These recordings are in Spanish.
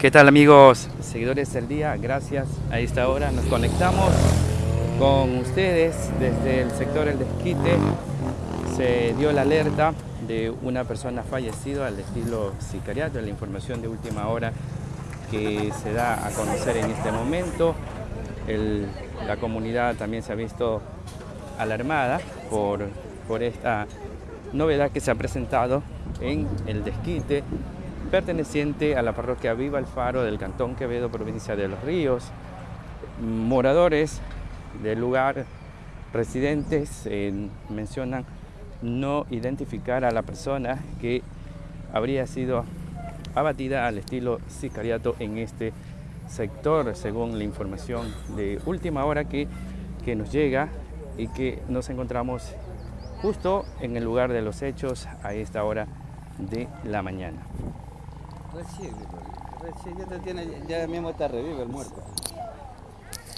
¿Qué tal amigos, seguidores del día? Gracias. A esta hora nos conectamos con ustedes desde el sector El Desquite. Se dio la alerta de una persona fallecida al estilo sicariato, la información de última hora que se da a conocer en este momento. la comunidad también se ha visto alarmada por, por esta novedad que se ha presentado en el desquite perteneciente a la parroquia Viva el Faro del Cantón Quevedo, provincia de Los Ríos. Moradores del lugar, residentes, eh, mencionan no identificar a la persona que habría sido abatida al estilo sicariato en este sector, según la información de última hora que, que nos llega y que nos encontramos justo en el lugar de los hechos a esta hora de la mañana. Recién, recién ya, te tiene, ya mismo está revive el muerto.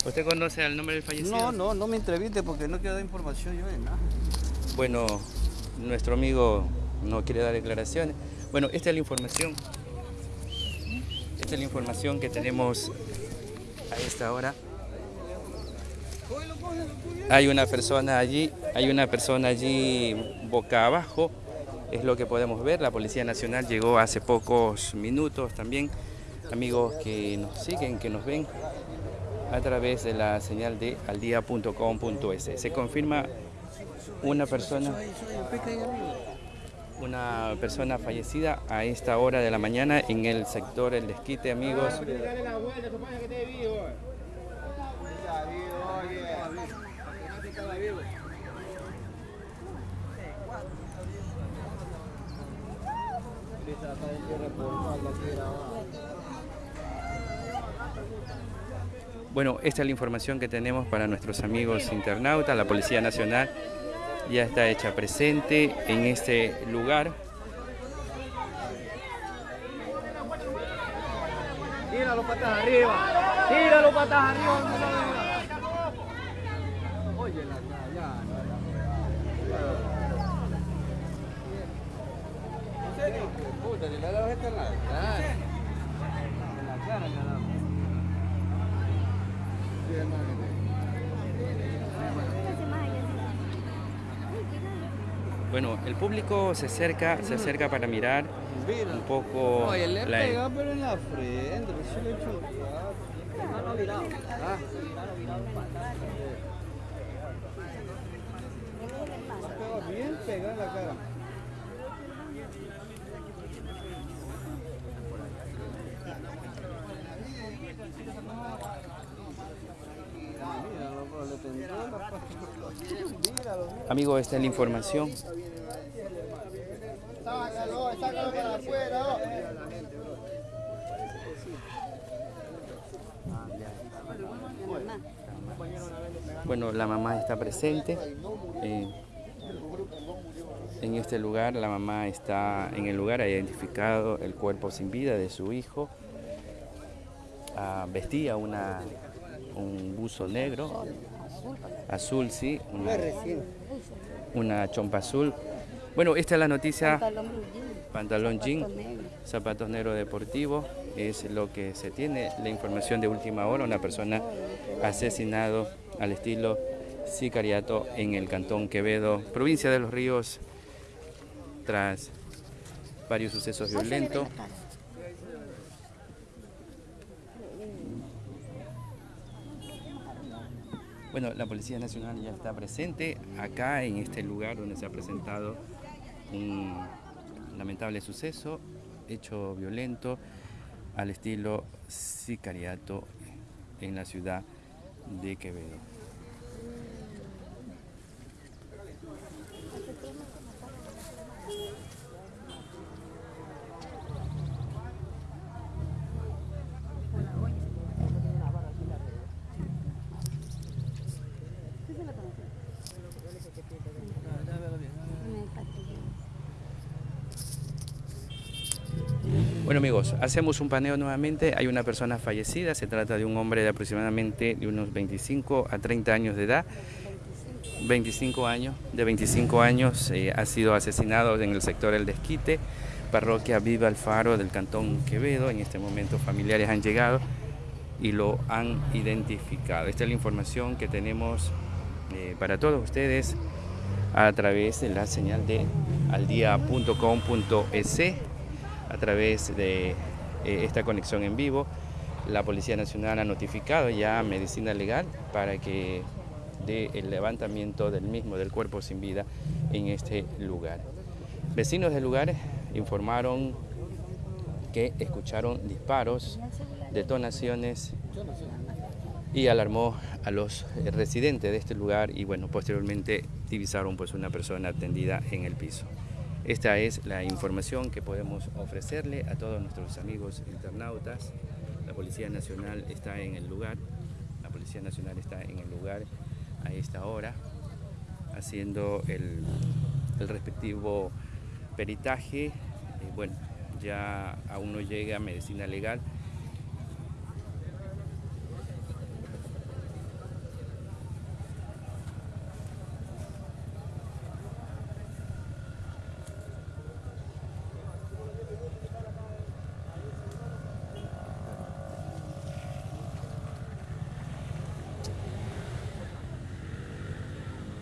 ¿Usted conoce el nombre del fallecido? No, no, no me entreviste porque no quiero dar información yo de nada. Bueno, nuestro amigo no quiere dar declaraciones. Bueno, esta es la información. Esta es la información que tenemos a esta hora. Hay una persona allí, hay una persona allí boca abajo, es lo que podemos ver. La Policía Nacional llegó hace pocos minutos también. Amigos que nos siguen, que nos ven a través de la señal de aldia.com.es. Se confirma una persona una persona fallecida a esta hora de la mañana en el sector El Desquite, amigos. Bueno, esta es la información que tenemos para nuestros amigos internautas. La Policía Nacional ya está hecha presente en este lugar. Tíralo patas arriba, tíralo patas arriba. Oye, la ya, ¿En la cara. En la cara le ha dado. Sí, hermano. Bueno, el público se acerca, se acerca para mirar un poco... Oye, le la... pegado pero en la frente, recién le he hecho un Mano virado. Ah. Bien pegado en la cara. Amigo, esta es la información. Bueno, la mamá está presente. Eh, en este lugar, la mamá está en el lugar, ha identificado el cuerpo sin vida de su hijo. Ah, vestía una, un buzo negro, azul, sí, una, chompa azul. Bueno, esta es la noticia, pantalón jean, zapatos negros. deportivos, es lo que se tiene, la información de última hora, una persona asesinado al estilo sicariato en el cantón Quevedo, provincia de Los Ríos, tras varios sucesos violentos. Bueno, la Policía Nacional ya está presente acá en este lugar donde se ha presentado un lamentable suceso, hecho violento al estilo sicariato en la ciudad de Quevedo. Hacemos un paneo nuevamente, hay una persona fallecida, se trata de un hombre de aproximadamente de unos 25 a 30 años de edad, 25 años, de 25 años, eh, ha sido asesinado en el sector El Desquite, parroquia Viva Alfaro del Cantón Quevedo. En este momento familiares han llegado y lo han identificado. Esta es la información que tenemos eh, para todos ustedes a través de la señal de aldia.com.es, a través de eh, esta conexión en vivo. La Policía Nacional ha notificado ya a Medicina Legal para que dé el levantamiento del mismo, del cuerpo sin vida, en este lugar. Vecinos del lugar informaron que escucharon disparos, detonaciones y alarmó a los residentes de este lugar y bueno, posteriormente divisaron pues una persona atendida en el piso. Esta es la información que podemos ofrecerle a todos nuestros amigos internautas. La Policía Nacional está en el lugar, la Policía Nacional está en el lugar a esta hora haciendo el, respectivo peritaje. Eh, bueno, ya aún no llega medicina legal.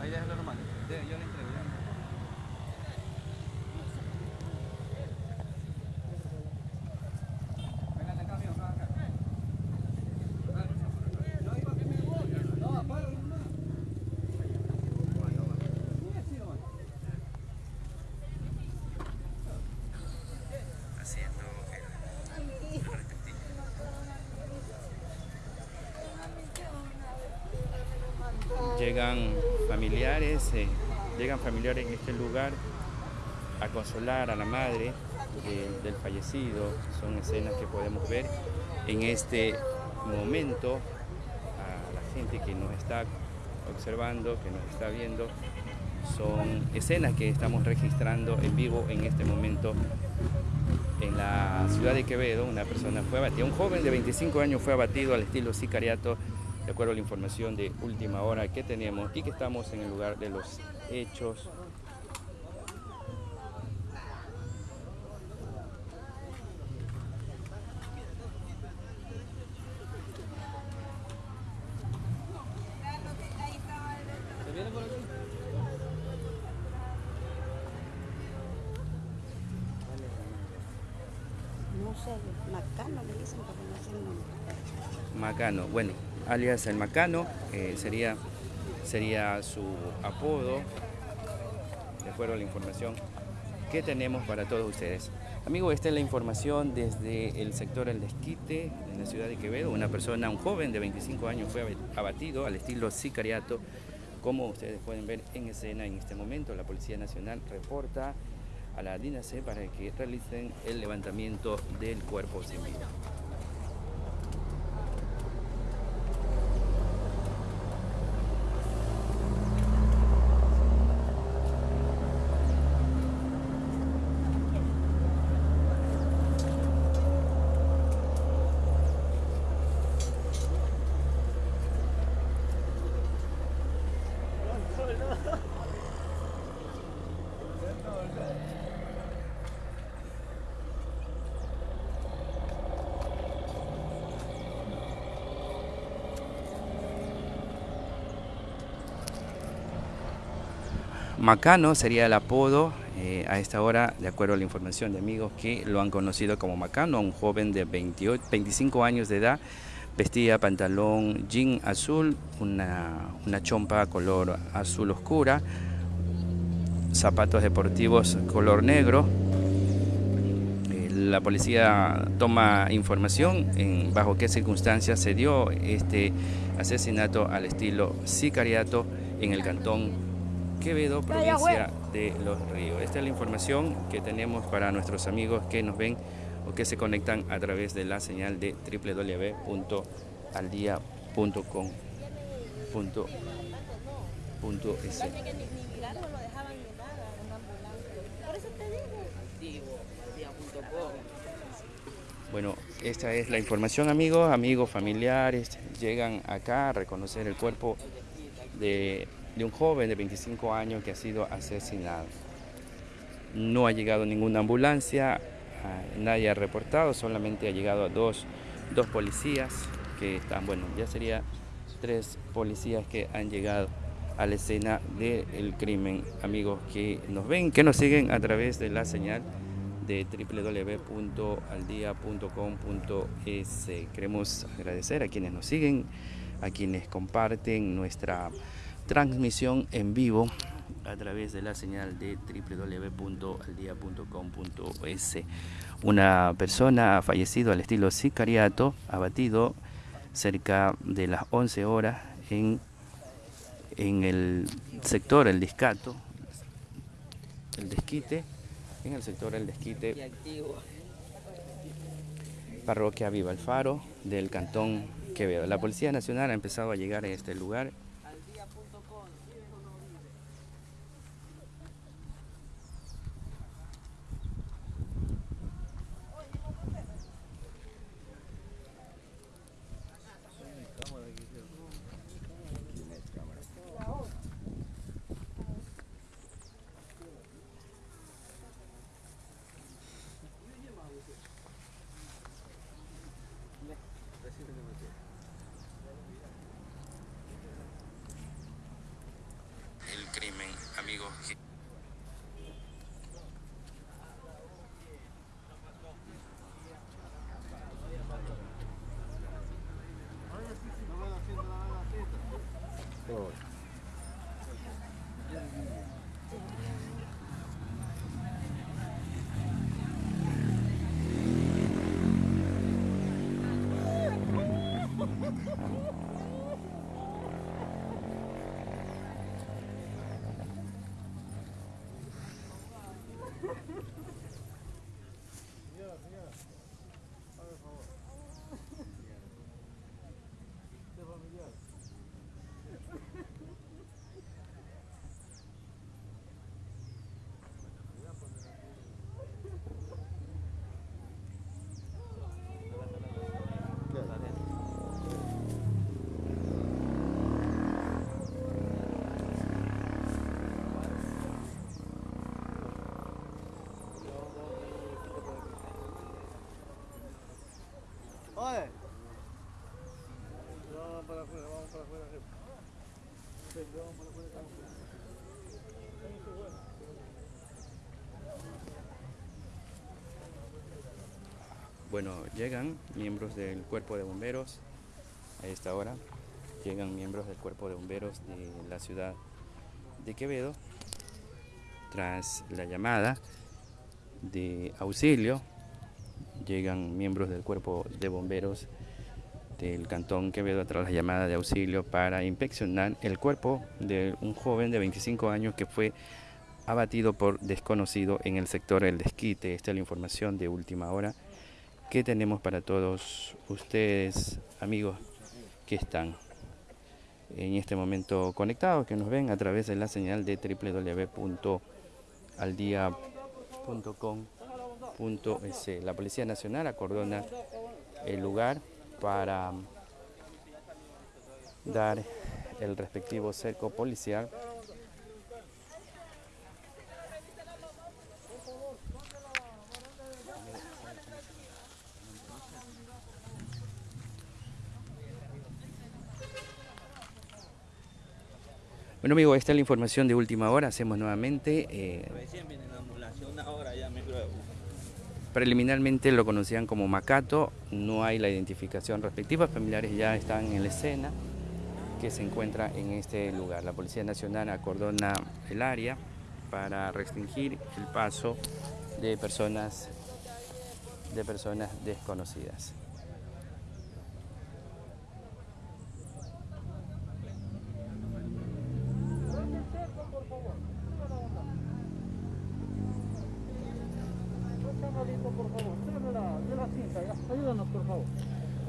Ahí déjalo nomás. De- Yo le entrego. ya. Véngase acá, amigo, acá, acá. No, iba que me voy. No, para, no. Sí, nomás. haciendo Llegan familiares, eh, llegan familiares en este lugar a consolar a la madre de- del fallecido. Son escenas que podemos ver en este momento a la gente que nos está observando, que nos está viendo. Son escenas que estamos registrando en vivo en este momento en la ciudad de Quevedo, una persona fue abatida, un joven de 25 años fue abatido al estilo sicariato, de acuerdo a la información de última hora que tenemos y que estamos en el lugar de los hechos. No sé, Macano le dicen, pero no sé el nombre. Macano, bueno, alias el Macano, eh, sería, sería su apodo, de acuerdo a la información que tenemos para todos ustedes. Amigo, esta es la información desde el sector El Desquite, en la ciudad de Quevedo. Una persona, un joven de 25 años fue abatido al estilo sicariato. Como ustedes pueden ver en escena en este momento, la Policía Nacional reporta a la DINAC para que realicen el levantamiento del cuerpo sin vida. Macano sería el apodo eh, a esta hora, de acuerdo a la información de amigos que lo han conocido como Macano, un joven de 28, 25 años de edad, vestía pantalón jean azul, una, una chompa color azul oscura, zapatos deportivos color negro. Eh, La policía toma información en bajo qué circunstancias se dio este asesinato al estilo sicariato en el cantón Quevedo, provincia de Los Ríos. Esta es la información que tenemos para nuestros amigos que nos ven o que se conectan a través de la señal de www.aldia.com.es. Bueno, esta es la información, amigos, amigos familiares, llegan acá a reconocer el cuerpo de de un joven de 25 años que ha sido asesinado. No ha llegado ninguna ambulancia, ah, nadie ha reportado, solamente ha llegado dos, dos policías que están, bueno, ya sería tres policías que han llegado a la escena del crimen. Amigos que nos ven, que nos siguen a través de la señal de www.aldia.com.es. Queremos agradecer a quienes nos siguen, a quienes comparten nuestra transmisión en vivo a través de la señal de www.aldia.com.es. Una persona ha fallecido al estilo sicariato, abatido cerca de las 11 horas en, en el sector El Discato, el Desquite, en el sector El Desquite, parroquia Viva el Faro del Cantón Quevedo. La Policía Nacional ha empezado a llegar a este lugar amigos. Bueno, llegan miembros del cuerpo de bomberos a esta hora. Llegan miembros del cuerpo de bomberos de la ciudad de Quevedo. Tras la llamada de auxilio, llegan miembros del cuerpo de bomberos del cantón Quevedo tras la llamada de auxilio para inspeccionar el cuerpo de un joven de 25 años que fue abatido por desconocido en el sector El Desquite. Esta es la información de última hora que tenemos para todos ustedes, amigos que están en este momento conectados, que nos ven a través de la señal de www.aldia.com.es. La Policía Nacional acordona el lugar para dar el respectivo cerco policial Bueno, amigo, esta es la información de última hora. Hacemos nuevamente. eh, Recién viene la ambulancia, una hora ya me creo. Preliminarmente lo conocían como Macato. No hay la identificación respectiva. Familiares ya están en la escena que se encuentra en este lugar. La Policía Nacional acordona el área para restringir el paso de personas de personas desconocidas.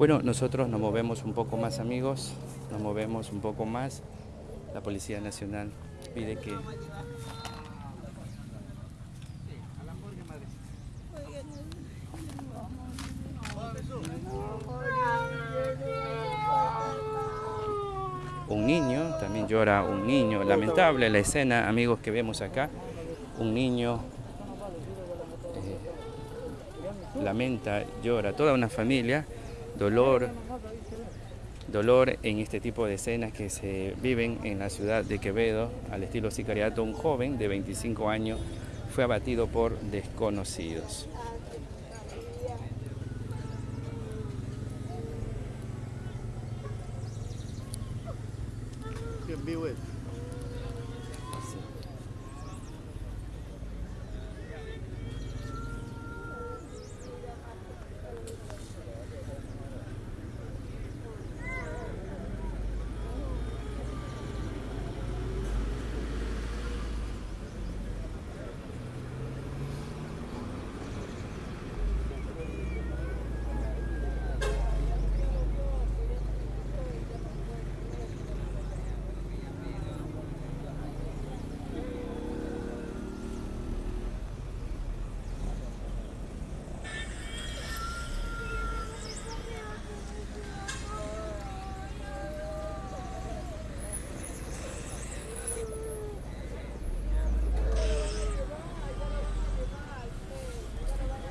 Bueno, nosotros nos movemos un poco más, amigos, nos movemos un poco más. La Policía Nacional pide que un niño también llora un niño. Lamentable la escena, amigos, que vemos acá. Un niño eh, lamenta, llora, toda una familia, dolor, dolor en este tipo de escenas que se viven en la ciudad de Quevedo, al estilo sicariato. Un joven de 25 años fue abatido por desconocidos. en vivo es.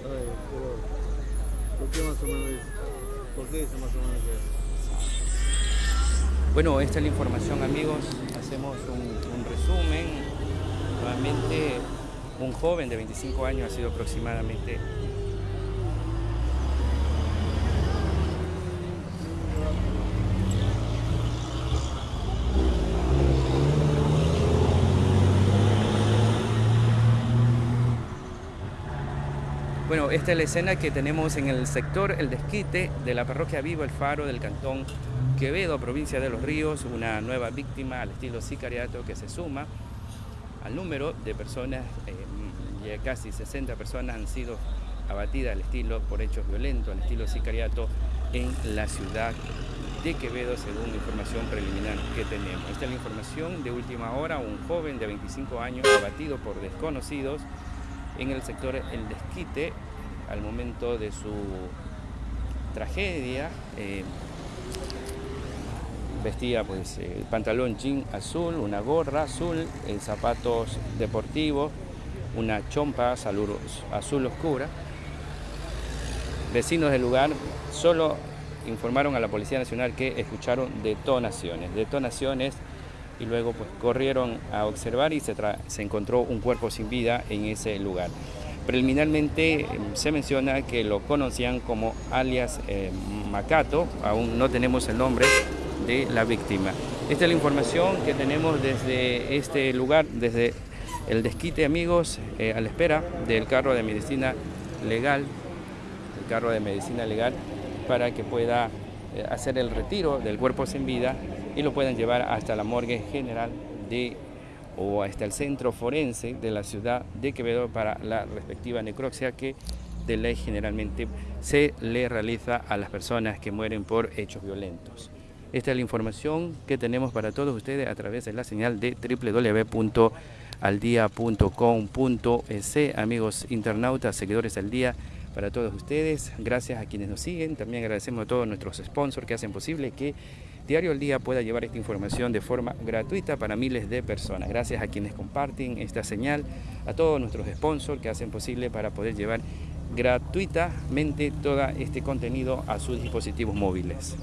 Ay, pero, ¿Por qué más o menos eso? ¿Por qué eso más o menos eso? Bueno, esta es la información amigos, hacemos un, resumen. Nuevamente un joven de 25 años ha sido aproximadamente Bueno, esta es la escena que tenemos en el sector El Desquite de la parroquia Vivo El Faro del cantón Quevedo, provincia de Los Ríos, una nueva víctima al estilo sicariato que se suma al número de personas, eh, casi 60 personas han sido abatidas al estilo por hechos violentos, al estilo sicariato en la ciudad de Quevedo, según información preliminar que tenemos. Esta es la información de última hora, un joven de 25 años abatido por desconocidos en el sector El Desquite al momento de su tragedia. eh, vestía pues el pantalón jean azul, una gorra azul, eh, zapatos deportivos, una chompa azul, oscura. Vecinos del lugar solo informaron a la Policía Nacional que escucharon detonaciones, detonaciones y luego pues corrieron a observar y se, se encontró un cuerpo sin vida en ese lugar. Preliminarmente eh, se menciona que lo conocían como alias eh, Macato, aún no tenemos el nombre de la víctima. Esta es la información que tenemos desde este lugar, desde el desquite amigos, eh, a la espera del carro de medicina legal, el carro de medicina legal, para que pueda eh, hacer el retiro del cuerpo sin vida y lo puedan llevar hasta la morgue general de o hasta el centro forense de la ciudad de Quevedo para la respectiva necropsia que de ley generalmente se le realiza a las personas que mueren por hechos violentos. Esta es la información que tenemos para todos ustedes a través de la señal de www.aldia.com.es. Amigos internautas, seguidores del día, para todos ustedes, gracias a quienes nos siguen. También agradecemos a todos nuestros sponsors que hacen posible que Diario al Día pueda llevar esta información de forma gratuita para miles de personas. Gracias a quienes comparten esta señal, a todos nuestros sponsors que hacen posible para poder llevar gratuitamente todo este contenido a sus dispositivos móviles.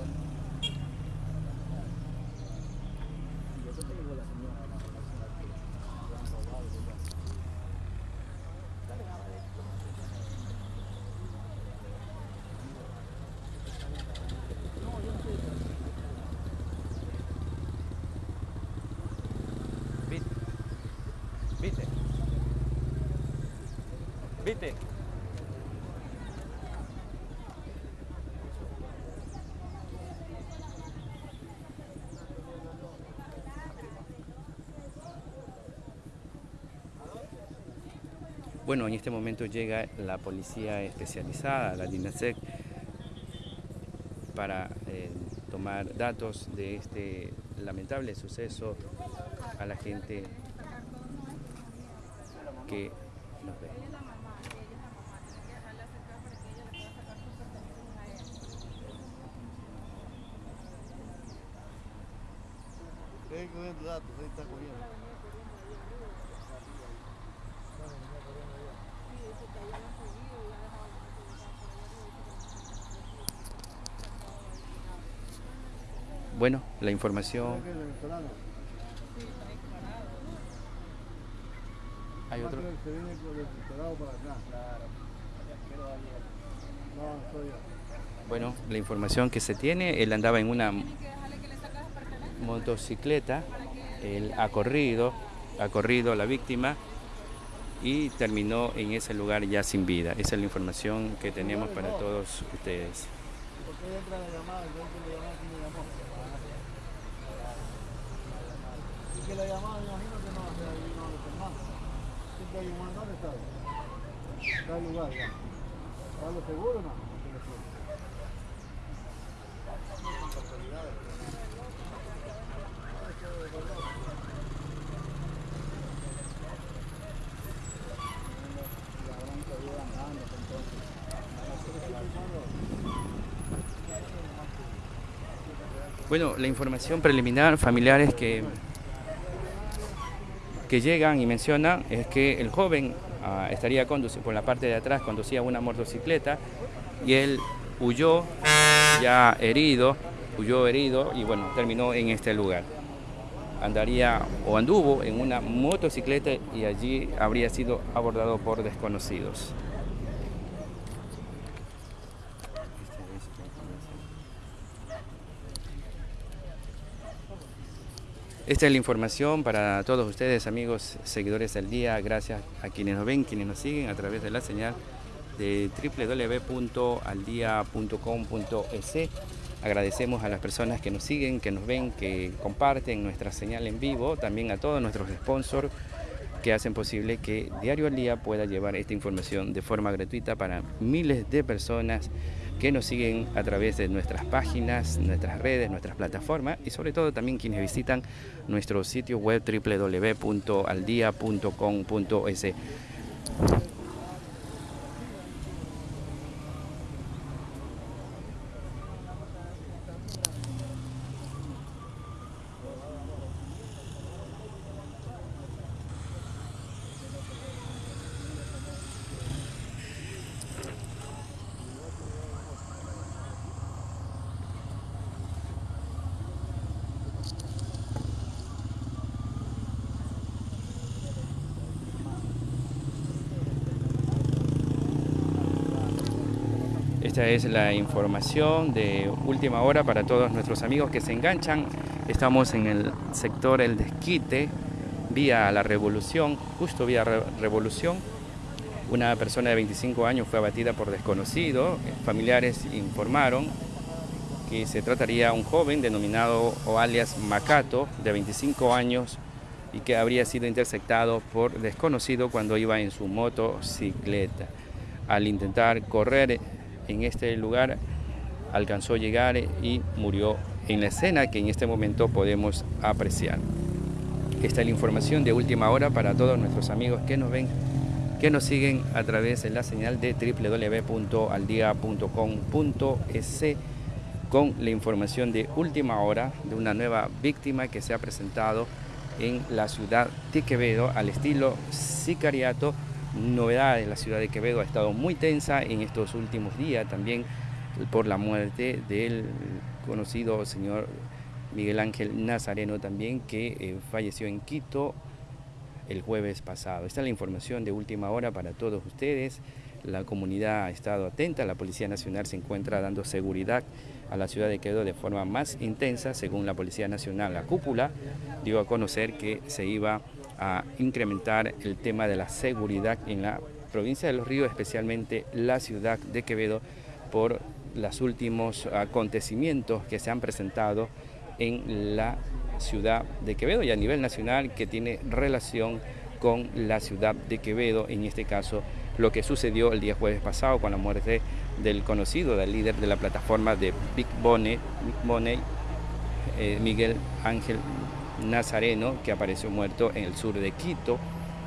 En este momento llega la policía especializada, la DINASEC, para eh, tomar datos de este lamentable suceso a la gente que nos ve. ¿Eh? ahí cogiendo datos, ahí está cogiendo. Bueno, la información. ¿Qué es el venezolano? Hay otro. Se viene con el doctorado para acá. Claro. No, no soy yo. Bueno, la información que se tiene, él andaba en una motocicleta, él ha corrido, ha corrido a la víctima y terminó en ese lugar ya sin vida. Esa es la información que tenemos para todos ustedes. ¿Por qué entra la llamada? Yo entro la llamada, ¿quién me llamó? Y que la llamada, imagino que no, o sea, ahí no. Siempre hay un man, ¿dónde está? El lugar ya. ¿Está lo seguro no? Bueno, la información preliminar, familiares que, que llegan y mencionan es que el joven ah, estaría por la parte de atrás, conducía una motocicleta y él huyó ya herido, huyó herido y bueno, terminó en este lugar. Andaría o anduvo en una motocicleta y allí habría sido abordado por desconocidos. Esta es la información para todos ustedes, amigos, seguidores del día. Gracias a quienes nos ven, quienes nos siguen a través de la señal de www.aldia.com.es. Agradecemos a las personas que nos siguen, que nos ven, que comparten nuestra señal en vivo, también a todos nuestros sponsors que hacen posible que Diario al Día pueda llevar esta información de forma gratuita para miles de personas que nos siguen a través de nuestras páginas, nuestras redes, nuestras plataformas y sobre todo también quienes visitan nuestro sitio web www.aldia.com.es. Esta es la información de última hora para todos nuestros amigos que se enganchan. Estamos en el sector El Desquite, vía la Revolución, justo vía Re- Revolución. Una persona de 25 años fue abatida por desconocido. Familiares informaron que se trataría de un joven denominado o alias Macato, de 25 años, y que habría sido interceptado por desconocido cuando iba en su motocicleta. Al intentar correr en este lugar, alcanzó a llegar y murió en la escena que en este momento podemos apreciar. Esta es la información de última hora para todos nuestros amigos que nos ven, que nos siguen a través de la señal de www.aldia.com.es con la información de última hora de una nueva víctima que se ha presentado en la ciudad de Quevedo al estilo sicariato. Novedades, la ciudad de Quevedo ha estado muy tensa en estos últimos días también por la muerte del conocido señor Miguel Ángel Nazareno también que eh, falleció en Quito el jueves pasado. Esta es la información de última hora para todos ustedes. La comunidad ha estado atenta, la Policía Nacional se encuentra dando seguridad a la ciudad de Quevedo de forma más intensa, según la Policía Nacional. La cúpula dio a conocer que se iba a incrementar el tema de la seguridad en la provincia de Los Ríos, especialmente la ciudad de Quevedo, por los últimos acontecimientos que se han presentado en la ciudad de Quevedo y a nivel nacional que tiene relación con la ciudad de Quevedo, en este caso lo que sucedió el día jueves pasado con la muerte del conocido, del líder de la plataforma de Big Money, Big eh, Miguel Ángel Nazareno, que apareció muerto en el sur de Quito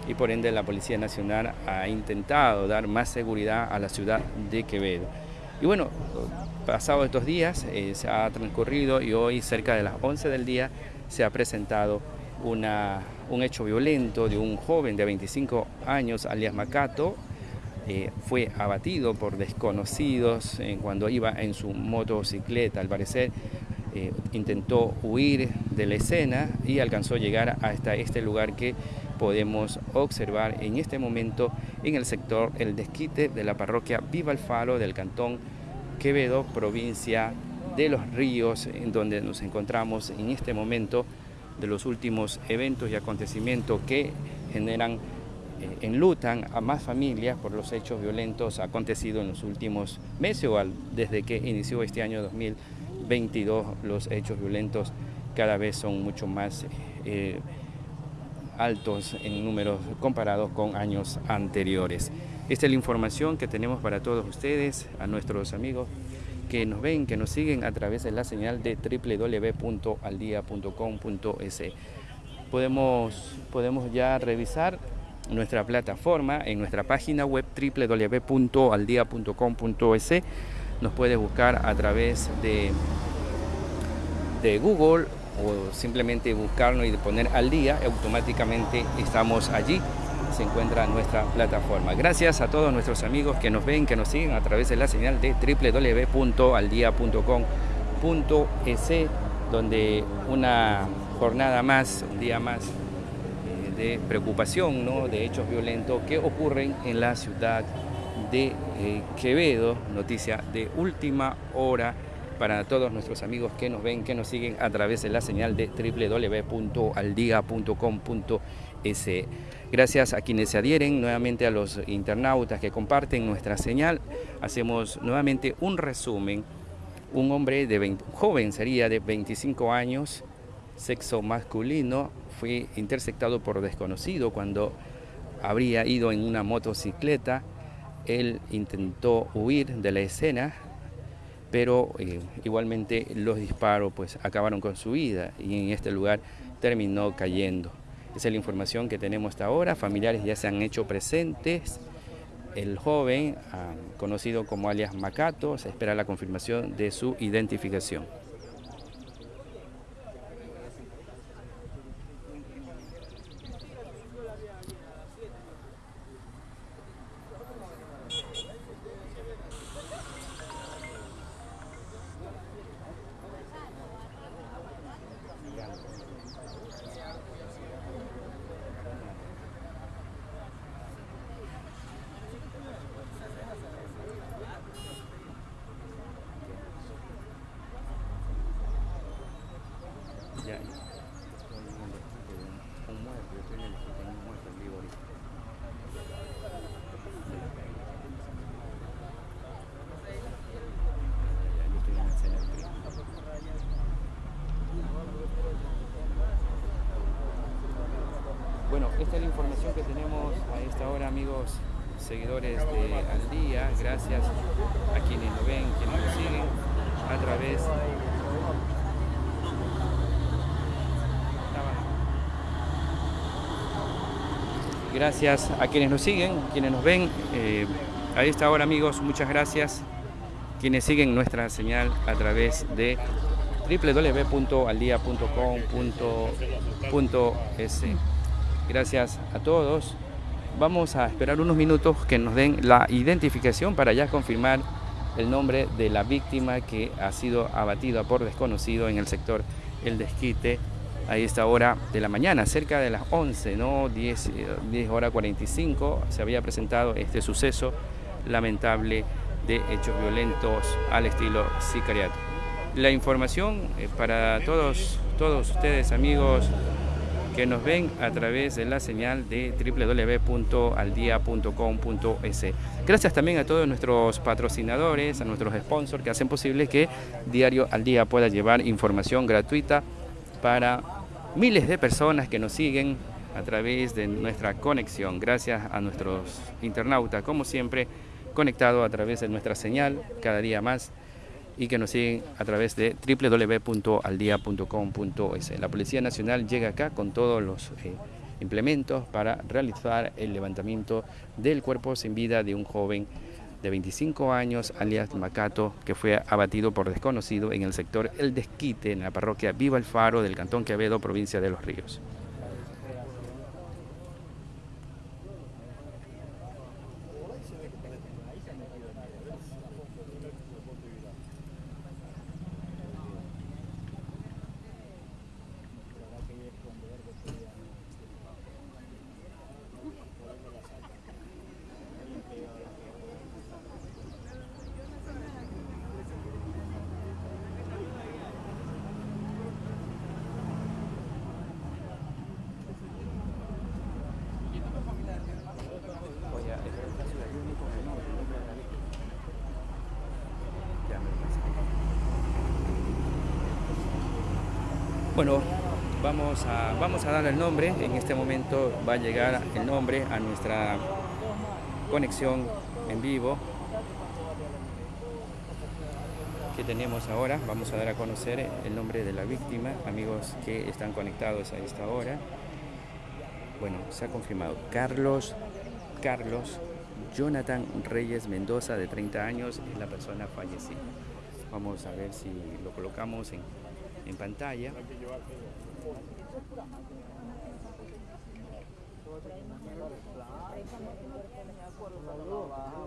y por ende la Policía Nacional ha intentado dar más seguridad a la ciudad de Quevedo. Y bueno, pasados estos días eh, se ha transcurrido y hoy cerca de las 11 del día se ha presentado una, un hecho violento de un joven de 25 años, alias Macato, eh, fue abatido por desconocidos eh, cuando iba en su motocicleta. Al parecer eh, intentó huir de la escena y alcanzó a llegar hasta este lugar que podemos observar en este momento en el sector El Desquite de la parroquia Viva el Faro del cantón Quevedo, provincia de Los Ríos, en donde nos encontramos en este momento de los últimos eventos y acontecimientos que generan, eh, enlutan a más familias por los hechos violentos acontecidos en los últimos meses o desde que inició este año 2022 los hechos violentos cada vez son mucho más eh, altos en números comparados con años anteriores. Esta es la información que tenemos para todos ustedes, a nuestros amigos que nos ven, que nos siguen a través de la señal de www.aldia.com.es. Podemos, podemos ya revisar nuestra plataforma en nuestra página web www.aldia.com.es. Nos puedes buscar a través de, de Google o simplemente buscarnos y poner al día, automáticamente estamos allí se encuentra nuestra plataforma. Gracias a todos nuestros amigos que nos ven, que nos siguen a través de la señal de www.aldia.com.es, donde una jornada más, un día más eh, de preocupación, ¿no? de hechos violentos que ocurren en la ciudad de eh, Quevedo, noticia de última hora para todos nuestros amigos que nos ven, que nos siguen a través de la señal de www.aldia.com.es. Gracias a quienes se adhieren, nuevamente a los internautas que comparten nuestra señal, hacemos nuevamente un resumen. Un hombre de 20, joven sería de 25 años, sexo masculino, fue interceptado por desconocido cuando habría ido en una motocicleta. Él intentó huir de la escena, pero eh, igualmente los disparos pues acabaron con su vida y en este lugar terminó cayendo. Esa es la información que tenemos hasta ahora, familiares ya se han hecho presentes, el joven, ah, conocido como alias Macato, se espera la confirmación de su identificación. Bueno, esta es la información que tenemos a esta hora, amigos seguidores de Al Día. Gracias a quienes lo ven, quienes lo siguen a través Gracias a quienes nos siguen, quienes nos ven. Eh, a esta hora, amigos, muchas gracias. Quienes siguen nuestra señal a través de www.aldia.com.es. Gracias a todos. Vamos a esperar unos minutos que nos den la identificación para ya confirmar el nombre de la víctima que ha sido abatida por desconocido en el sector El Desquite a esta hora de la mañana, cerca de las 11, ¿no? 10, 10 horas 45, se había presentado este suceso lamentable de hechos violentos al estilo sicariato. La información eh, para todos, todos ustedes amigos que nos ven a través de la señal de www.aldia.com.es. Gracias también a todos nuestros patrocinadores, a nuestros sponsors que hacen posible que Diario al Día pueda llevar información gratuita para miles de personas que nos siguen a través de nuestra conexión. Gracias a nuestros internautas, como siempre, conectados a través de nuestra señal cada día más y que nos siguen a través de www.aldia.com.es. La Policía Nacional llega acá con todos los eh, implementos para realizar el levantamiento del cuerpo sin vida de un joven de 25 años, alias Macato, que fue abatido por desconocido en el sector El Desquite, en la parroquia Viva el Faro del Cantón Quevedo, provincia de Los Ríos. Bueno, vamos a, dar el nombre. En este momento va a llegar el nombre a nuestra conexión en vivo que tenemos ahora. Vamos a dar a conocer el nombre de la víctima, amigos que están conectados a esta hora. Bueno, se ha confirmado. Carlos, Carlos Jonathan Reyes Mendoza, de 30 años, es la persona fallecida. Vamos a ver si lo colocamos en, en pantalla. Thank you.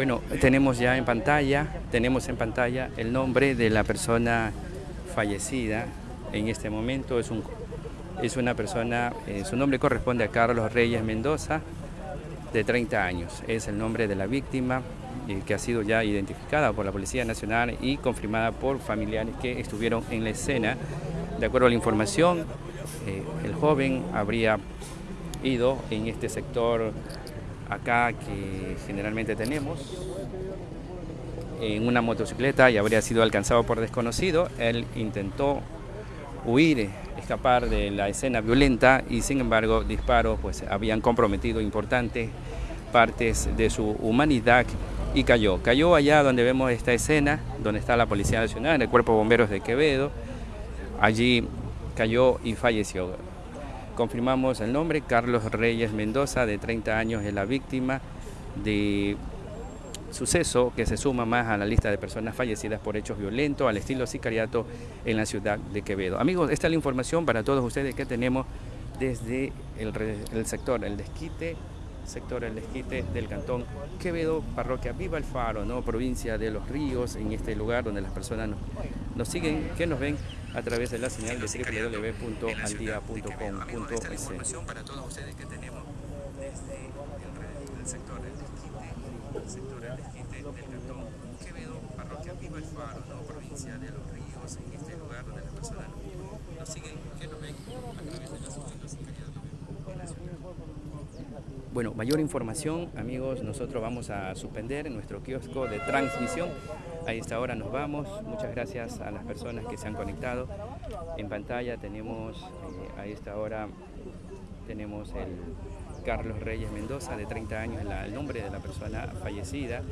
Bueno, tenemos ya en pantalla, tenemos en pantalla el nombre de la persona fallecida. En este momento es, un, es una persona, eh, su nombre corresponde a Carlos Reyes Mendoza, de 30 años. Es el nombre de la víctima eh, que ha sido ya identificada por la Policía Nacional y confirmada por familiares que estuvieron en la escena. De acuerdo a la información, eh, el joven habría ido en este sector acá que generalmente tenemos en una motocicleta y habría sido alcanzado por desconocido. Él intentó huir, escapar de la escena violenta y sin embargo disparos pues habían comprometido importantes partes de su humanidad y cayó. Cayó allá donde vemos esta escena, donde está la Policía Nacional, el Cuerpo de Bomberos de Quevedo. Allí cayó y falleció. Confirmamos el nombre, Carlos Reyes Mendoza, de 30 años, es la víctima de suceso que se suma más a la lista de personas fallecidas por hechos violentos al estilo sicariato en la ciudad de Quevedo. Amigos, esta es la información para todos ustedes que tenemos desde el, sector El Desquite, sector El Desquite del Cantón Quevedo, parroquia Viva el Faro, ¿no? provincia de Los Ríos, en este lugar donde las personas nos, nos siguen, que nos ven a través de la señal de www.aldia.com.es Los Ríos, en este lugar donde las personas nos siguen, que nos ven a través de la señal de bueno, mayor información, amigos, nosotros vamos a suspender nuestro kiosco de transmisión. A esta hora nos vamos. Muchas gracias a las personas que se han conectado. En pantalla tenemos, eh, a esta tenemos el Carlos Reyes Mendoza, de 30 años, el nombre de la persona fallecida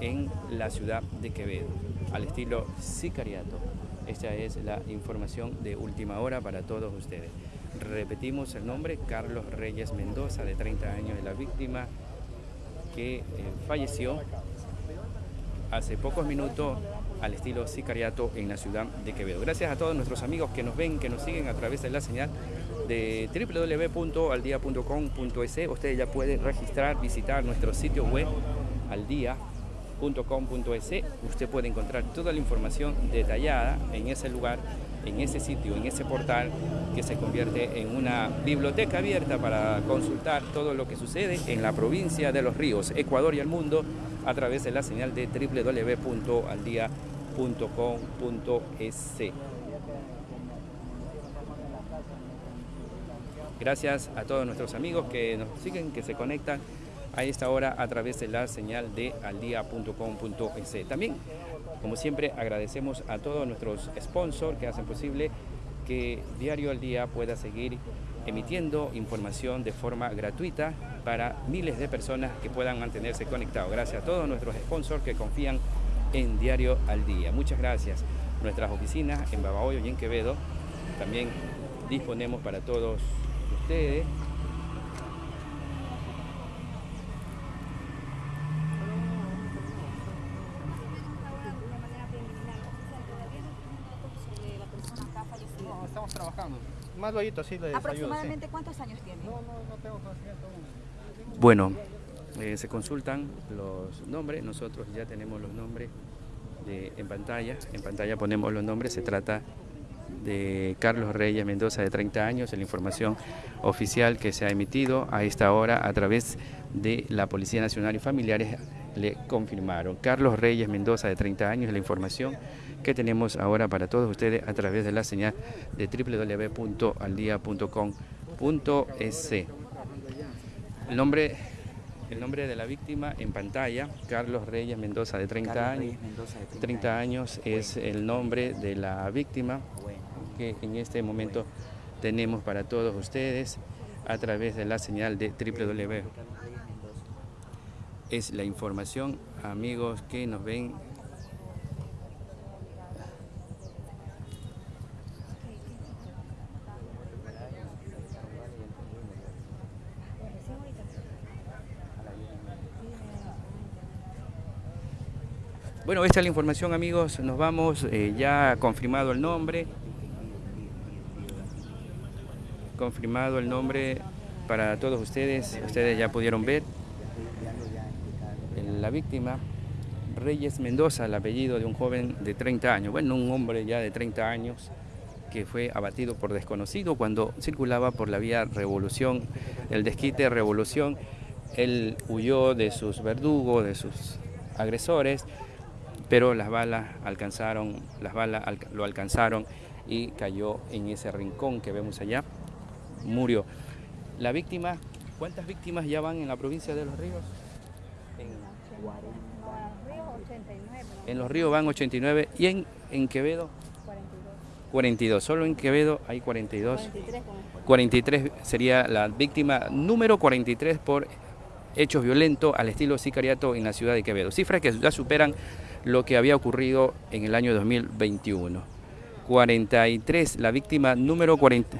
en la ciudad de Quevedo. al estilo sicariato. Esta es la información de última hora para todos ustedes. Repetimos el nombre, Carlos Reyes Mendoza, de 30 años, de la víctima que eh, falleció hace pocos minutos al estilo sicariato en la ciudad de Quevedo. Gracias a todos nuestros amigos que nos ven, que nos siguen a través de la señal de www.aldia.com.es. Ustedes ya pueden registrar, visitar nuestro sitio web aldia.com.es. Usted puede encontrar toda la información detallada en ese lugar, en ese sitio, en ese portal que se convierte en una biblioteca abierta para consultar todo lo que sucede en la provincia de Los Ríos, Ecuador y el mundo a través de la señal de www.aldia.com.es. Gracias a todos nuestros amigos que nos siguen, que se conectan a esta hora a través de la señal de aldia.com.es. También, como siempre, agradecemos a todos nuestros sponsors que hacen posible que Diario al Día pueda seguir emitiendo información de forma gratuita para miles de personas que puedan mantenerse conectados. Gracias a todos nuestros sponsors que confían en Diario al Día. Muchas gracias. Nuestras oficinas en Babahoyo y en Quevedo también disponemos para todos ustedes estamos trabajando. Más luego así les ¿Aproximadamente cuántos años tiene? No, no, no tengo conocimiento aún. Bueno, eh, se consultan los nombres, nosotros ya tenemos los nombres de- en pantalla, en pantalla ponemos los nombres, se trata de Carlos Reyes Mendoza de 30 años, la información oficial que se ha emitido a esta hora a través de la Policía Nacional y familiares le confirmaron. Carlos Reyes Mendoza de 30 años, la información que tenemos ahora para todos ustedes a través de la señal de www.aldia.com.es. El nombre, el nombre de la víctima en pantalla, Carlos Reyes Mendoza, de 30 Carlos años. Reyes Mendoza, de 30 años es el nombre de la víctima Bueno, que en este momento tenemos para todos ustedes a través de la señal de www. Es la información, amigos que nos ven. Bueno, esta es la información, amigos. Nos vamos, eh, ya confirmado el nombre. Confirmado el nombre para todos ustedes. Ustedes ya pudieron ver la víctima, Reyes Mendoza, el apellido de un joven de 30 años, bueno, un hombre ya de 30 años que fue abatido por desconocido cuando circulaba por la vía Revolución, el desquite Revolución. Él huyó de sus verdugos, de sus agresores, pero las balas alcanzaron, las balas lo alcanzaron y cayó en ese rincón que vemos allá, murió. La víctima, ¿cuántas víctimas ya van en la provincia de Los Ríos? En- en Los Ríos van 89 y en, en Quevedo 42. Solo en Quevedo hay 42. 43 sería la víctima número 43 por hechos violentos al estilo sicariato en la ciudad de Quevedo. Cifras que ya superan lo que había ocurrido en el año 2021. 43, la víctima número 40.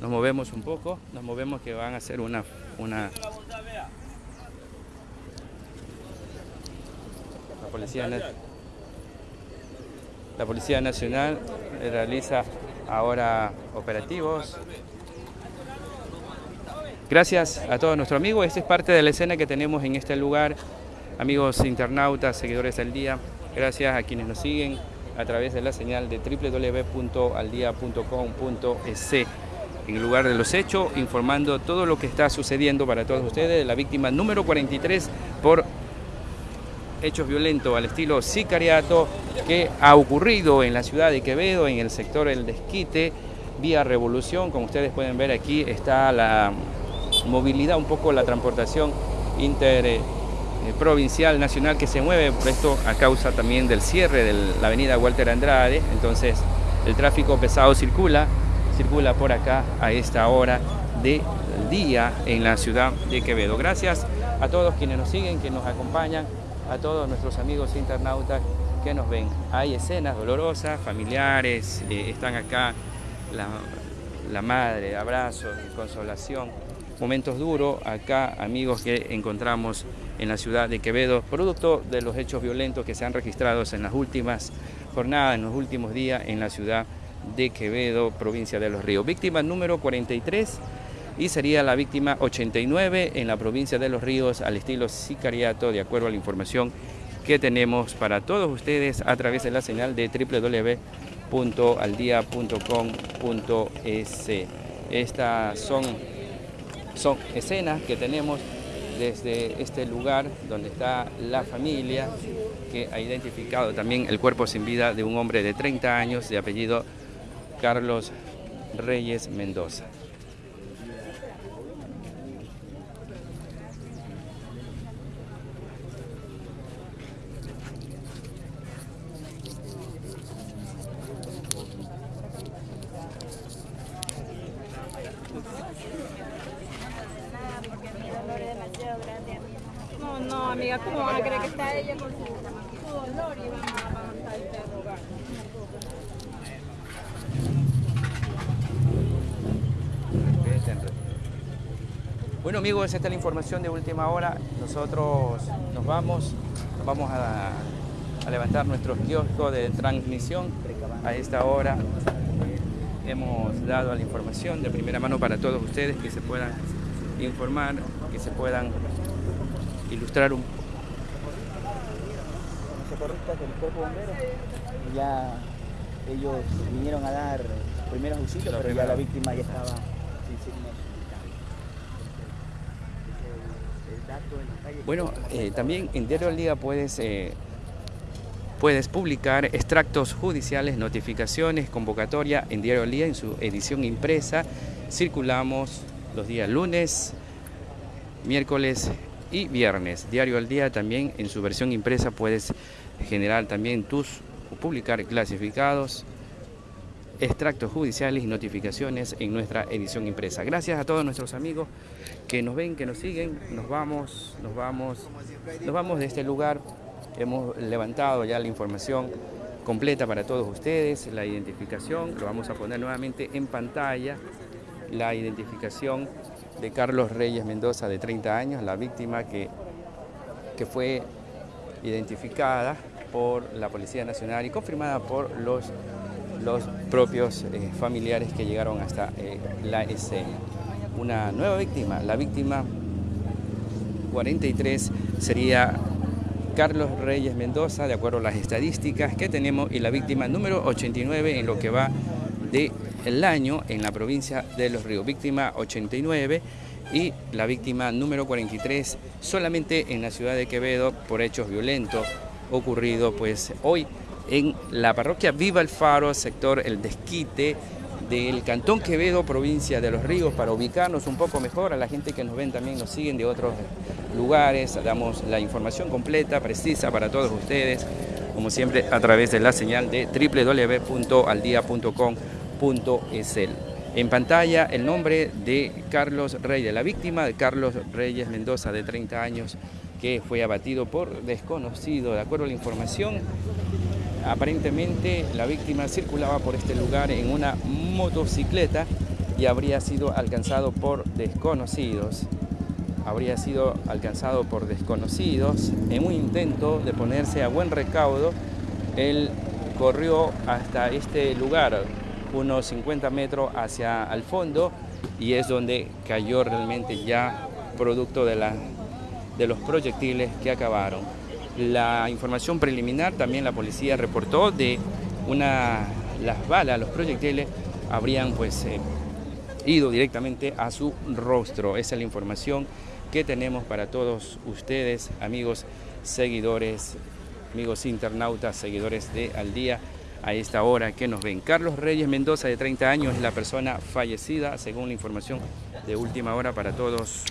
Nos movemos un poco, nos movemos que van a hacer una, una la policía, la policía nacional realiza ahora operativos. Gracias a todos nuestros amigos. Esta es parte de la escena que tenemos en este lugar. Amigos internautas, seguidores del día, gracias a quienes nos siguen a través de la señal de www.aldia.com.es en el lugar de los hechos, informando todo lo que está sucediendo para todos ustedes. La víctima número 43 por hechos violentos al estilo sicariato que ha ocurrido en la ciudad de Quevedo, en el sector El Desquite, vía Revolución. Como ustedes pueden ver aquí está la movilidad, un poco la transportación interprovincial, nacional que se mueve, esto a causa también del cierre de la avenida Walter Andrade. Entonces el tráfico pesado circula, circula por acá a esta hora del día en la ciudad de Quevedo. Gracias a todos quienes nos siguen, que nos acompañan, a todos nuestros amigos internautas que nos ven. Hay escenas dolorosas, familiares, eh, están acá la, la madre, abrazos, consolación, momentos duros acá, amigos que encontramos en la ciudad de Quevedo, producto de los hechos violentos que se han registrado en las últimas jornadas, en los últimos días en la ciudad de Quevedo, provincia de Los Ríos. Víctima número 43 y sería la víctima 89 en la provincia de Los Ríos al estilo sicariato, de acuerdo a la información que tenemos para todos ustedes a través de la señal de www.aldia.com.es. Estas son, son escenas que tenemos desde este lugar donde está la familia que ha identificado también el cuerpo sin vida de un hombre de 30 años de apellido Carlos Reyes Mendoza. No, no, amiga, ¿cómo van a creer que está ella con su, su dolor y van a avanzar el interrogar? Bueno amigos, esta es la información de última hora. Nosotros nos vamos, vamos a, a levantar nuestro kiosco de transmisión a esta hora. Hemos dado la información de primera mano para todos ustedes que se puedan informar, que se puedan ilustrar un Los socorristas del cuerpo bombero ya ellos vinieron a dar primeros auxilios, pero ya la víctima ya estaba sin signos vitales. Ese es el dato en la calle. Bueno, eh, también en Diario al Día puedes, eh, puedes publicar extractos judiciales, notificaciones, convocatoria en Diario al Día en su edición impresa. Circulamos los días lunes, miércoles y viernes. Diario al Día también en su versión impresa puedes generar también tus publicar clasificados, extractos judiciales y notificaciones en nuestra edición impresa. Gracias a todos nuestros amigos que nos ven, que nos siguen. Nos vamos, nos vamos, nos vamos de este lugar. Hemos levantado ya la información completa para todos ustedes, la identificación, lo vamos a poner nuevamente en pantalla, la identificación de Carlos Reyes Mendoza de 30 años, la víctima que, que fue identificada por la Policía Nacional y confirmada por los, los propios eh, familiares que llegaron hasta eh, la escena. Una nueva víctima, la víctima 43 sería Carlos Reyes Mendoza, de acuerdo a las estadísticas que tenemos, y la víctima número 89 en lo que va del año en la provincia de Los Ríos. Víctima 89 y la víctima número 43 solamente en la ciudad de Quevedo por hechos violentos ocurrido pues hoy en la parroquia Viva el Faro, sector El Desquite del Cantón Quevedo, provincia de Los Ríos, para ubicarnos un poco mejor a la gente que nos ven también, nos siguen de otros lugares, damos la información completa, precisa para todos ustedes, como siempre a través de la señal de www.aldia.com.es. En pantalla el nombre de Carlos Reyes, la víctima de Carlos Reyes Mendoza, de 30 años, que fue abatido por desconocido. De acuerdo a la información, aparentemente la víctima circulaba por este lugar en una motocicleta y habría sido alcanzado por desconocidos. Habría sido alcanzado por desconocidos en un intento de ponerse a buen recaudo. Él corrió hasta este lugar, unos 50 metros hacia el fondo, y es donde cayó realmente ya producto de, la, de los proyectiles que acabaron. La información preliminar también la policía reportó de una las balas, los proyectiles habrían pues eh, ido directamente a su rostro. Esa es la información que tenemos para todos ustedes, amigos seguidores, amigos internautas, seguidores de Al Día a esta hora que nos ven. Carlos Reyes Mendoza, de 30 años, es la persona fallecida, según la información de última hora para todos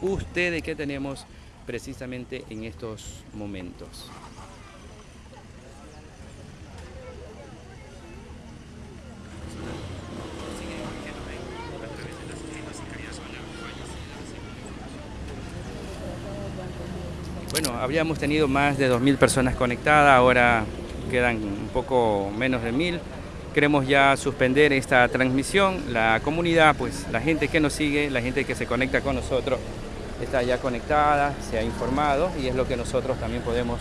ustedes que tenemos precisamente en estos momentos. habíamos tenido más de 2.000 personas conectadas, ahora quedan un poco menos de 1.000. Queremos ya suspender esta transmisión. La comunidad, pues la gente que nos sigue, la gente que se conecta con nosotros, está ya conectada, se ha informado y es lo que nosotros también podemos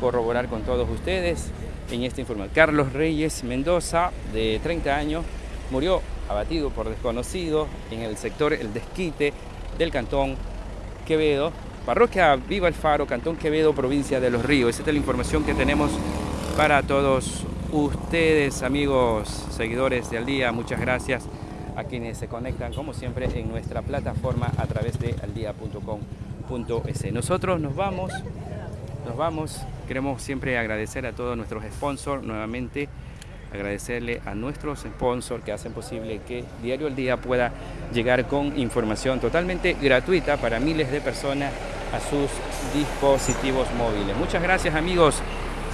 corroborar con todos ustedes en esta información. Carlos Reyes Mendoza, de 30 años, murió abatido por desconocidos en el sector El Desquite del Cantón Quevedo, parroquia Viva el Faro, Cantón Quevedo, provincia de Los Ríos. Esa es la información que tenemos para todos ustedes, amigos, seguidores de Al Día. Muchas gracias a quienes se conectan, como siempre, en nuestra plataforma a través de aldia.com.es. Nosotros nos vamos, nos vamos. Queremos siempre agradecer a todos nuestros sponsors nuevamente agradecerle a nuestros sponsors que hacen posible que Diario al Día pueda llegar con información totalmente gratuita para miles de personas a sus dispositivos móviles. Muchas gracias amigos,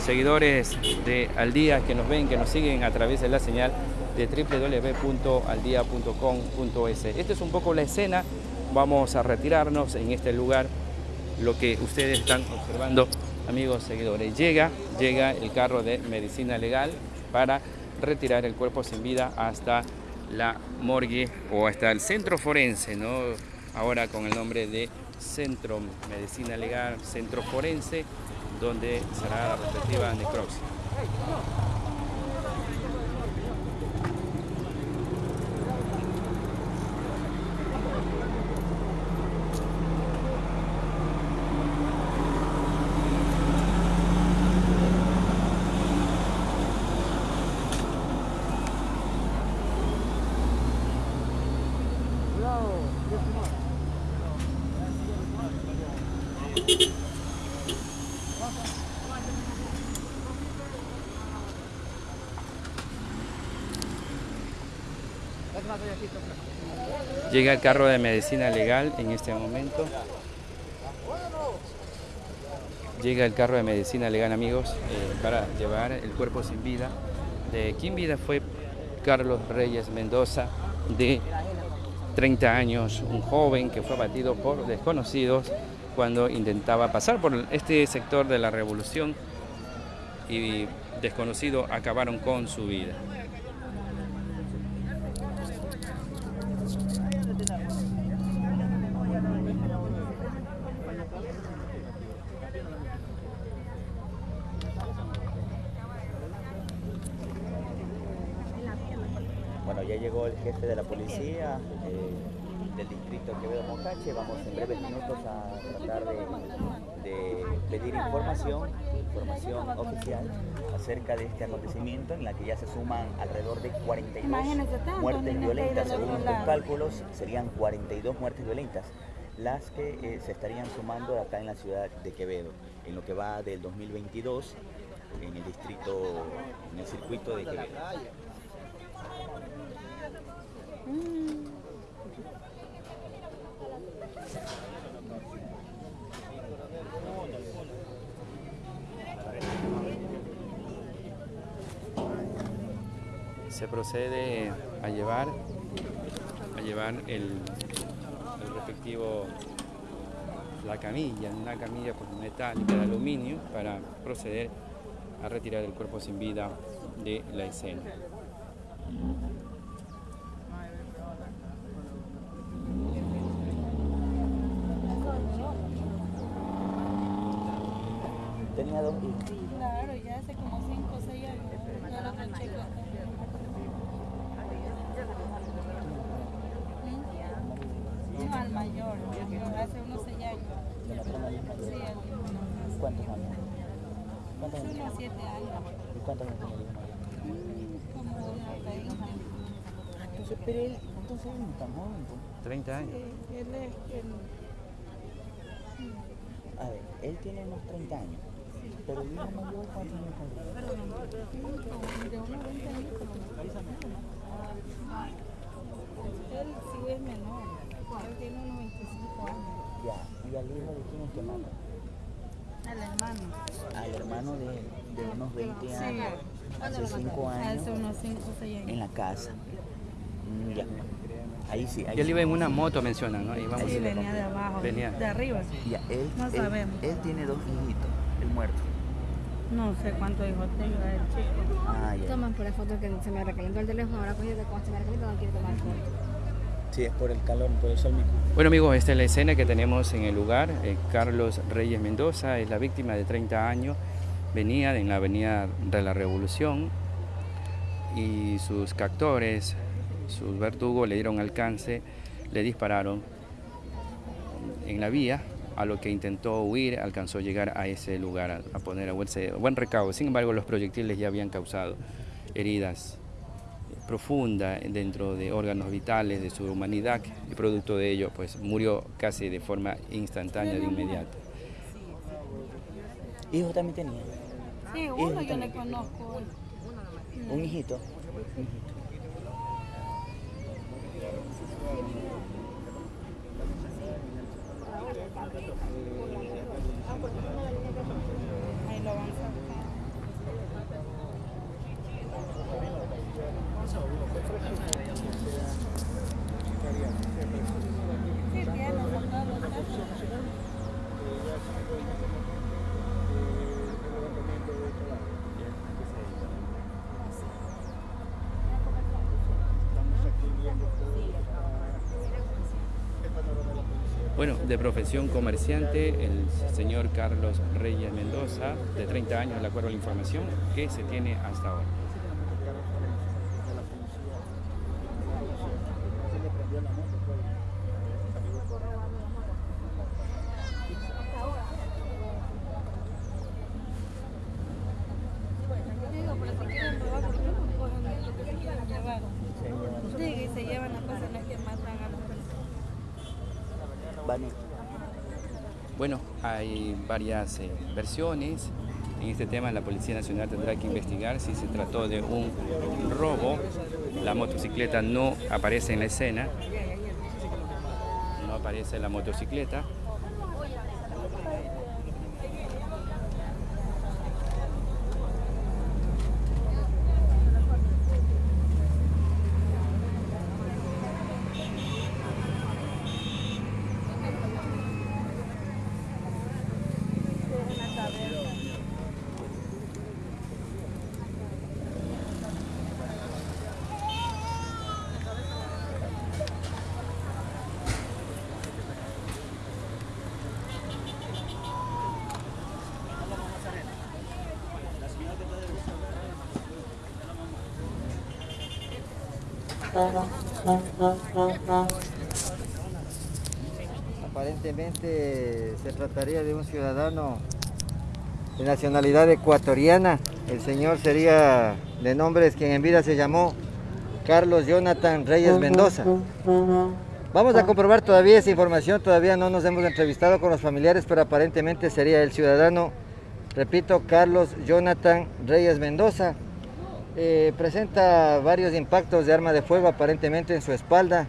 seguidores de Al Día que nos ven, que nos siguen a través de la señal de www.aldia.com.es. Esta es un poco la escena, vamos a retirarnos en este lugar, lo que ustedes están observando amigos seguidores. Llega, llega el carro de medicina legal para retirar el cuerpo sin vida hasta la morgue o hasta el centro forense, ¿no? ahora con el nombre de Centro Medicina Legal, Centro Forense, donde será la respectiva necropsia. Llega el carro de medicina legal en este momento. Llega el carro de medicina legal, amigos, eh, para llevar el cuerpo sin vida. De quien vida fue Carlos Reyes Mendoza, de 30 años, un joven que fue abatido por desconocidos cuando intentaba pasar por este sector de la revolución y desconocidos acabaron con su vida. Jefe de la policía eh, del distrito Quevedo Mocache. Vamos en breves minutos a tratar de, de pedir información, información oficial acerca de este acontecimiento en la que ya se suman alrededor de 42 Imagínese tanto, muertes violentas. Según lados. cálculos, serían 42 muertes violentas las que eh, se estarían sumando acá en la ciudad de Quevedo, en lo que va del 2022 en el distrito, en el circuito de Quevedo. Se procede a llevar a llevar el, el respectivo la camilla, una camilla pues, metálica de aluminio para proceder a retirar el cuerpo sin vida de la escena. Tenía dos hijos. Claro, ya hace como 5 o 6 años. Ya lo otro chico. ¿Mm? No, al mayor, mayor, hace unos 6 años. Al. ¿Cuántos años? ¿Cuántos años? unos 7 años. ¿Y cuántos años tiene el hijo mayor? Mm, Como 20. Entonces, pero él, entonces él no es tan joven. pues. 30 años. Sí, él es el... A ver, él tiene unos 30 años. Pero el hijo mayor, ¿cuántos años tiene? como de unos 20 años. Él sí es menor. Él tiene unos 25 años. Ya, ¿y al hijo de quién es que mata? Al hermano. Al hermano de, de unos 20 Sí. años, hace 5 años, Hace unos 5 o 6 en la casa. Mm, Ya. Ahí sí, ahí él sí. iba en una moto, mencionan, ¿no? Vamos Sí, venía de abajo, Venía. de arriba. Ya, él, No él- sabemos. Él, tiene dos hijitos, muerto. No sé cuántos hijos tenga el chico. Ah, ya. Toman por la foto que se me recalentó el teléfono, ahora cogido de cómo se me recalentó, no quiero tomar foto. Sí, es por el calor, por el sol mismo. Bueno amigos, esta es la escena que tenemos en el lugar. Eh, Carlos Reyes Mendoza es la víctima de 30 años. Venía en la avenida de la Revolución y sus captores, sus verdugos le dieron alcance, le dispararon en la vía, a lo que intentó huir, alcanzó a llegar a ese lugar, a, a poner a buen, buen recaudo. Sin embargo, los proyectiles ya habían causado heridas profunda dentro de órganos vitales de su humanidad y producto de ello pues murió casi de forma instantánea de inmediato. ¿Hijo también tenía? Sí, uno uno yo le conozco. Un hijito. Ahí de profesión comerciante, el señor Carlos Reyes Mendoza, de 30 años, de acuerdo a la información que se tiene hasta ahora. Sí, y se llevan las cosas las que matan a las personas. Vale. Bueno, hay varias eh, versiones. En este tema la Policía Nacional tendrá que investigar si se trató de un robo. La motocicleta no aparece en la escena. No aparece la motocicleta. Aparentemente se trataría de un ciudadano de nacionalidad ecuatoriana. El señor sería de nombres quien en vida se llamó Carlos Jonathan Reyes Mendoza. Vamos a comprobar todavía esa información, todavía no nos hemos entrevistado con los familiares, pero aparentemente sería el ciudadano, repito, Carlos Jonathan Reyes Mendoza. Eh, presenta varios impactos de arma de fuego aparentemente en su espalda.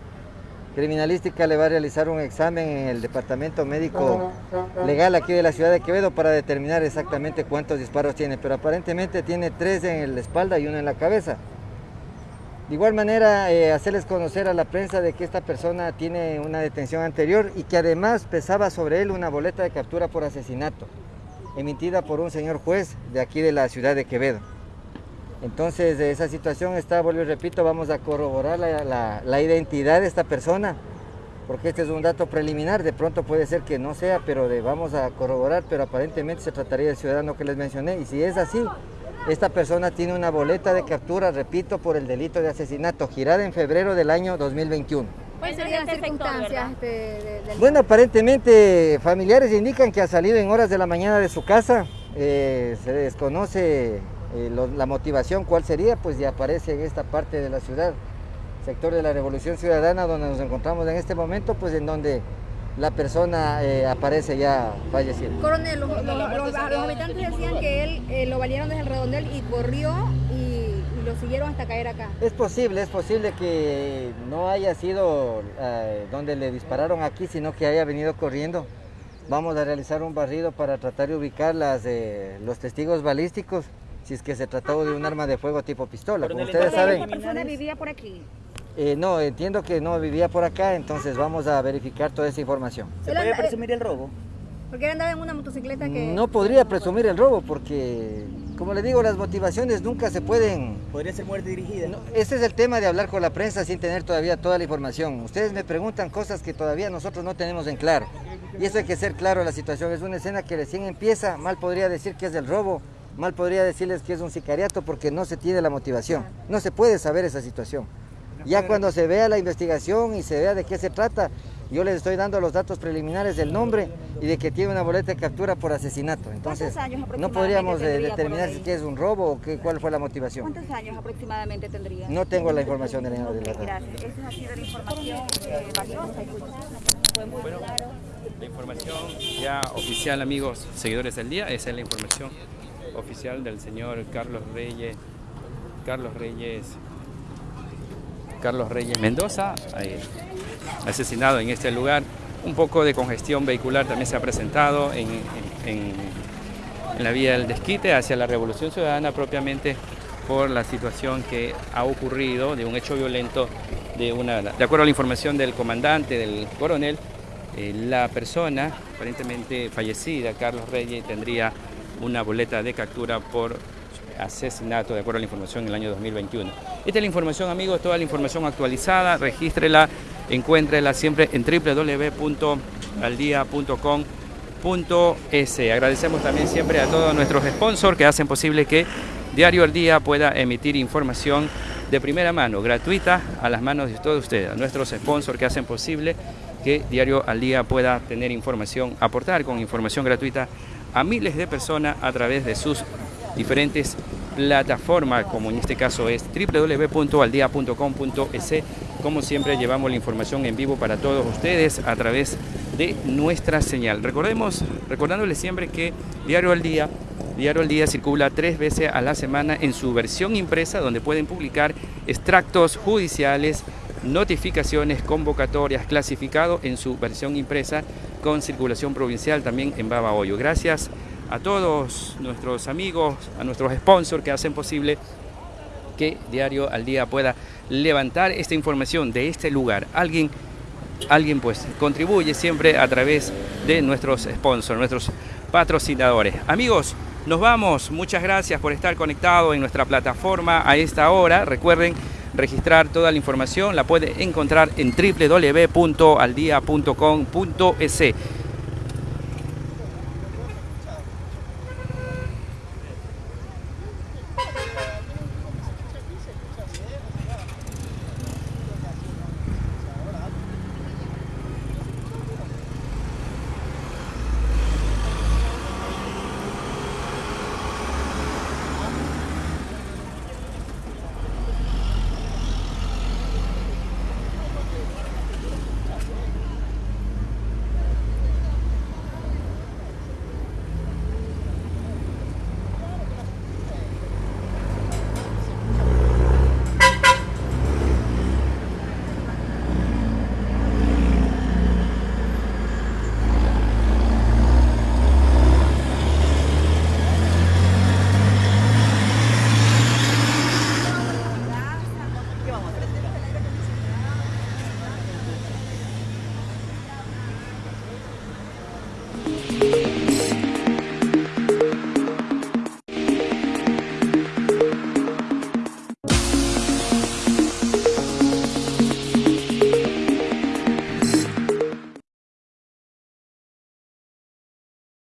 Criminalística le va a realizar un examen en el Departamento Médico Legal aquí de la ciudad de Quevedo para determinar exactamente cuántos disparos tiene, pero aparentemente tiene tres en la espalda y uno en la cabeza. De igual manera, eh, hacerles conocer a la prensa de que esta persona tiene una detención anterior y que además pesaba sobre él una boleta de captura por asesinato, emitida por un señor juez de aquí de la ciudad de Quevedo. Entonces, de esa situación está, vuelvo y repito, vamos a corroborar la, la- la identidad de esta persona, porque este es un dato preliminar, de pronto puede ser que no sea, pero de- vamos a corroborar, pero aparentemente se trataría del ciudadano que les mencioné, y si es así, esta persona tiene una boleta de captura, repito, por el delito de asesinato, girada en febrero del año 2021. ¿Cuáles serían las circunstancias este, de- Bueno, aparentemente familiares indican que ha salido en horas de la mañana de su casa. Eh, se desconoce eh, lo- la motivación, cuál sería, pues ya aparece en esta parte de la ciudad, sector de la Revolución Ciudadana, donde nos encontramos en este momento, pues en donde la persona eh, aparece ya fallecida. Coronel, los, los- los- los habitantes decían que él eh, lo valieron desde el redondel y corrió y, y lo siguieron hasta caer acá. Es posible, es posible que no haya sido eh, donde le dispararon aquí, sino que haya venido corriendo. Vamos a realizar un barrido para tratar de ubicar las, eh, los testigos balísticos, si es que se trató de un arma de fuego tipo pistola. Como ustedes saben, ¿Esta persona vivía por aquí? Eh, no, entiendo que no vivía por acá, entonces vamos a verificar toda esa información. ¿Se puede presumir el robo? Porque él andaba en una motocicleta que... No podría presumir el robo porque, como le digo, las motivaciones nunca se pueden... ¿Podría ser muerte dirigida? No, Este es el tema de hablar con la prensa sin tener todavía toda la información. Ustedes me preguntan cosas que todavía nosotros no tenemos en claro. Y eso hay que ser claro la situación. Es una escena que recién empieza, mal podría decir que es del robo, mal podría decirles que es un sicariato porque no se tiene la motivación. No se puede saber esa situación. Ya cuando se vea la investigación y se vea de qué se trata, yo les estoy dando los datos preliminares del nombre y de que tiene una boleta de captura por asesinato. Entonces, ¿Cuántos años no podríamos eh, determinar si es un robo o qué, cuál fue la motivación. ¿Cuántos años aproximadamente tendría? No tengo la información de la, de la Gracias. Esa ha sido la información eh, valiosa y fue muy claro. La información ya oficial, amigos, seguidores del día, esa es la información oficial del señor Carlos Reyes, Carlos Reyes, Carlos Reyes Mendoza, asesinado en este lugar. Un poco de congestión vehicular también se ha presentado en, en- en la vía del desquite hacia la Revolución Ciudadana propiamente por la situación que ha ocurrido de un hecho violento de una de acuerdo a la información del comandante del coronel eh, la persona aparentemente fallecida Carlos Reyes tendría una boleta de captura por asesinato de acuerdo a la información en el año 2021 esta es la información amigos toda la información actualizada regístrela encuéntrela siempre en www.aldia.com .es. Agradecemos también siempre a todos nuestros sponsors que hacen posible que Diario al Día pueda emitir información de primera mano, gratuita, a las manos de todos ustedes, a nuestros sponsors que hacen posible que Diario al Día pueda tener información, aportar con información gratuita a miles de personas a través de sus diferentes plataformas, como en este caso es www.aldia.com.es. Como siempre, llevamos la información en vivo para todos ustedes a través de nuestra señal. Recordemos, recordándoles siempre que Diario al Día, Diario al Día circula tres veces a la semana en su versión impresa, donde pueden publicar extractos judiciales, notificaciones, convocatorias, clasificado en su versión impresa con circulación provincial también en Babahoyo. Gracias a todos nuestros amigos, a nuestros sponsors que hacen posible que Diario al Día pueda levantar esta información de este lugar. Alguien, alguien pues contribuye siempre a través de nuestros sponsors, nuestros patrocinadores. Amigos, nos vamos. Muchas gracias por estar conectados en nuestra plataforma a esta hora. Recuerden registrar toda la información, la puede encontrar en www.aldia.com.es.